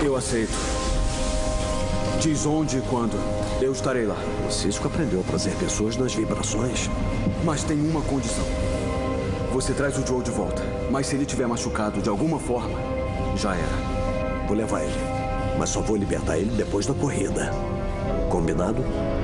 Eu aceito. Diz onde e quando. Eu estarei lá. O Cisco aprendeu a trazer pessoas nas vibrações. Mas tem uma condição. Você traz o Joe de volta. Mas se ele tiver machucado de alguma forma, já era. Vou levar ele. Mas só vou libertar ele depois da corrida. Combinado? Combinado.